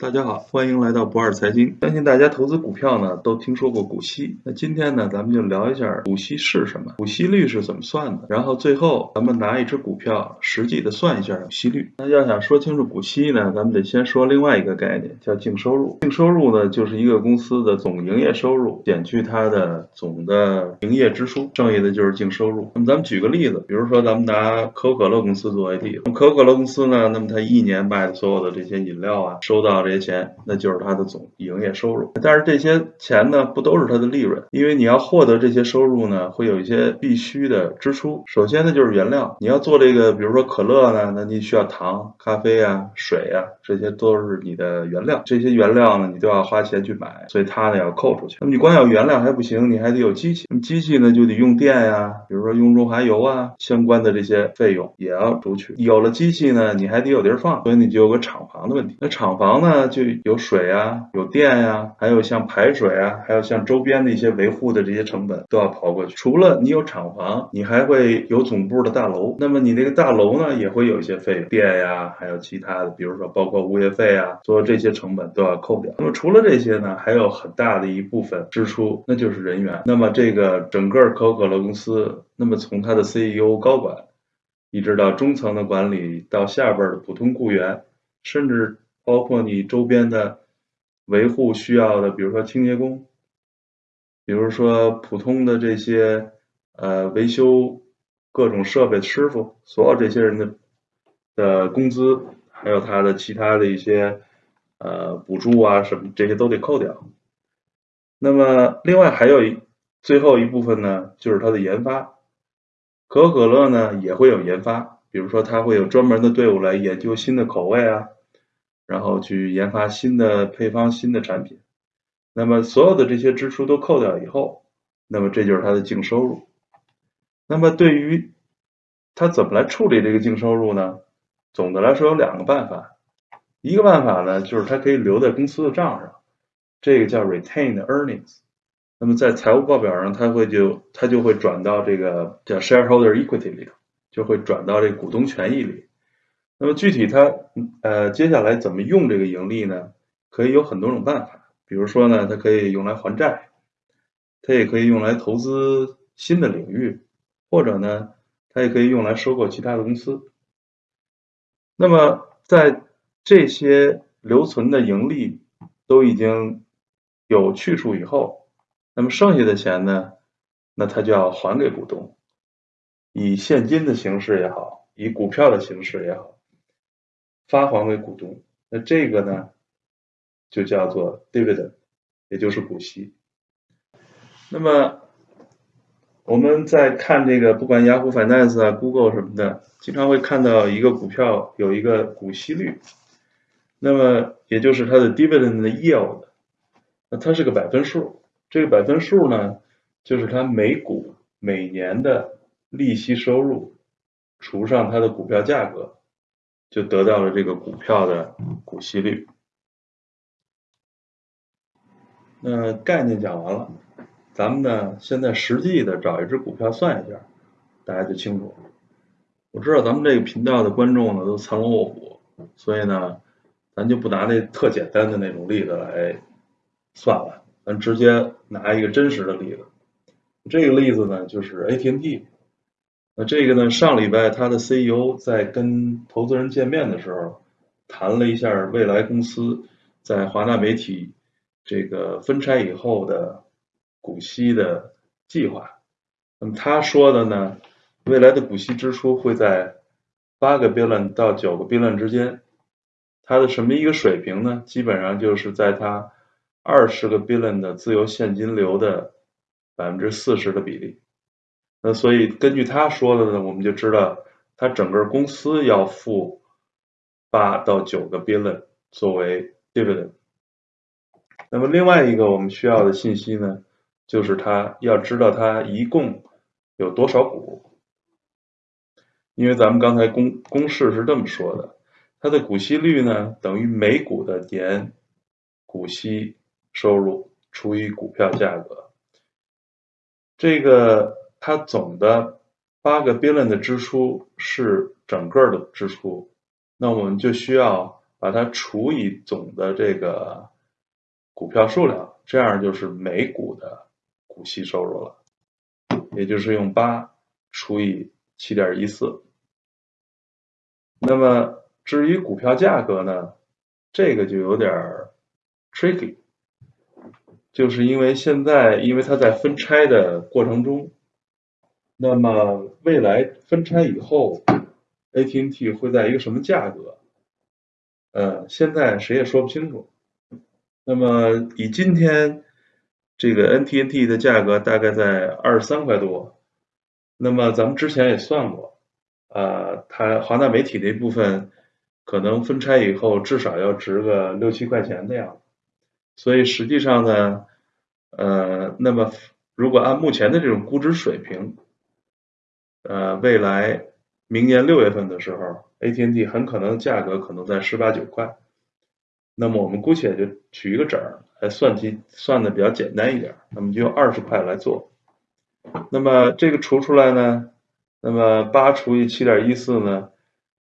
大家好，欢迎来到不二财经。相信大家投资股票呢，都听说过股息。那今天呢，咱们就聊一下股息是什么，股息率是怎么算的。然后最后，咱们拿一只股票实际的算一下股息率。那要想说清楚股息呢，咱们得先说另外一个概念，叫净收入。净收入呢，就是一个公司的总营业收入减去它的总的营业支出，剩下的就是净收入。那么咱们举个例子，比如说咱们拿可口可乐公司做为例，可口可乐公司呢，那么它一年卖的所有的这些饮料啊，收到这些钱，那就是它的总营业收入。但是这些钱呢，不都是它的利润，因为你要获得这些收入呢，会有一些必须的支出。首先呢，就是原料，你要做这个，比如说可乐呢，那你需要糖、咖啡啊、水啊，这些都是你的原料。这些原料呢，你都要花钱去买，所以它呢要扣出去。那么你光有原料还不行，你还得有机器。机器呢，就得用电呀，比如说用润滑油啊，相关的这些费用也要除去。有了机器呢，你还得有地儿放，所以你就有个厂房的问题。那厂房呢，那就有水啊，有电呀，还有像排水啊，还有像周边的一些维护的这些成本都要刨过去。除了你有厂房，你还会有总部的大楼。那么你那个大楼呢，也会有一些费用，电呀，还有其他的，比如说包括物业费啊，所有这些成本都要扣掉。那么除了这些呢，还有很大的一部分支出，那就是人员。那么这个整个可口可乐公司，那么从它的 CEO 高管。一直到中层的管理，到下边的普通雇员，甚至包括你周边的维护需要的，比如说清洁工，比如说普通的这些呃维修各种设备师傅，所有这些人的的工资，还有他的其他的一些呃补助啊什么，这些都得扣掉。那么另外还有一最后一部分呢，就是它的研发。可口可乐呢也会有研发，比如说它会有专门的队伍来研究新的口味啊，然后去研发新的配方、新的产品。那么所有的这些支出都扣掉以后，那么这就是它的净收入。那么对于它怎么来处理这个净收入呢？总的来说有两个办法，一个办法呢就是它可以留在公司的账上，这个叫 retained earnings。那么在财务报表上，它会就它就会转到这个叫 shareholder equity 里头，就会转到这股东权益里。那么具体它呃接下来怎么用这个盈利呢？可以有很多种办法，比如说呢，它可以用来还债，它也可以用来投资新的领域，或者呢，它也可以用来收购其他的公司。那么在这些留存的盈利都已经有去处以后。那么剩下的钱呢？那他就要还给股东，以现金的形式也好，以股票的形式也好，发还给股东。那这个呢，就叫做 dividend，也就是股息。那么我们在看这个，不管雅虎 Finance 啊、Google 什么的，经常会看到一个股票有一个股息率，那么也就是它的 dividend 的 yield，那它是个百分数。这个百分数呢，就是它每股每年的利息收入除上它的股票价格，就得到了这个股票的股息率。那概念讲完了，咱们呢现在实际的找一只股票算一下，大家就清楚了。我知道咱们这个频道的观众呢都藏龙卧虎，所以呢，咱就不拿那特简单的那种例子来算了。咱直接拿一个真实的例子，这个例子呢就是 AT&T。那这个呢，上礼拜他的 CEO 在跟投资人见面的时候，谈了一下未来公司在华纳媒体这个分拆以后的股息的计划。那么他说的呢，未来的股息支出会在八个 billion 到九个 billion 之间。它的什么一个水平呢？基本上就是在它。二十个 billion 的自由现金流的百分之四十的比例，那所以根据他说的呢，我们就知道他整个公司要付八到九个 billion 作为 dividend。那么另外一个我们需要的信息呢，就是他要知道他一共有多少股，因为咱们刚才公公式是这么说的，它的股息率呢等于每股的年股息。收入除以股票价格，这个它总的八个 billion 的支出是整个的支出，那我们就需要把它除以总的这个股票数量，这样就是每股的股息收入了。也就是用八除以七点一四。那么至于股票价格呢，这个就有点 tricky，就是因为现在因为它在分拆的过程中，那么未来分拆以后，AT&T 会在一个什么价格？呃，现在谁也说不清楚。那么以今天这个 NTNT 的价格大概在二十三块多，那么咱们之前也算过。啊，它华纳媒体那部分可能分拆以后至少要值个六七块钱的样子，所以实际上呢，呃，那么如果按目前的这种估值水平，呃，未来明年六月份的时候，AT&T 很可能价格可能在十八九块，那么我们姑且就取一个整儿来算计，算的比较简单一点，那么就用二十块来做，那么这个除出来呢？那么八除以七点一四呢，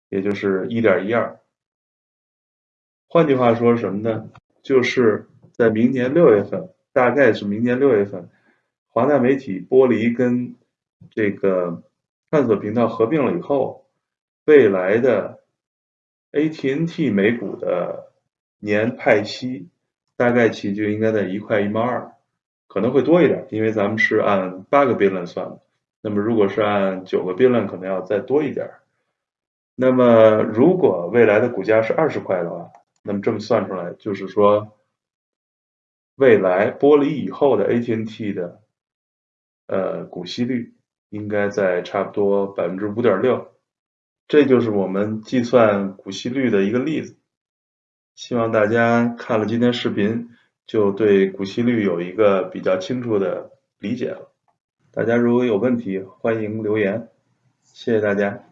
也就是一点一二。换句话说什么呢？就是在明年六月份，大概是明年六月份，华纳媒体剥离跟这个探索频道合并了以后，未来的 ATNT 美股的年派息大概其就应该在一块一毛二，可能会多一点，因为咱们是按八个 b 论算的。那么如果是按九个 b 论可能要再多一点。那么如果未来的股价是二十块的话，那么这么算出来，就是说未来剥离以后的 ATNT 的呃股息率应该在差不多百分之五点六。这就是我们计算股息率的一个例子。希望大家看了今天视频，就对股息率有一个比较清楚的理解了。大家如果有问题，欢迎留言，谢谢大家。